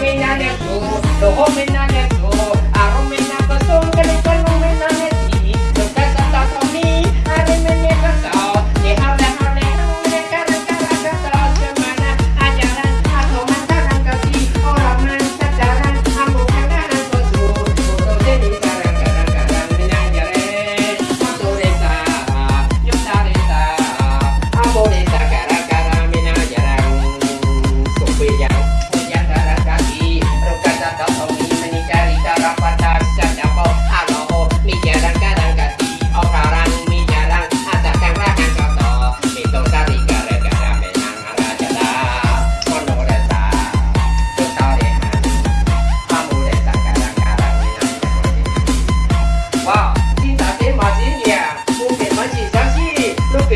me na ne so, the.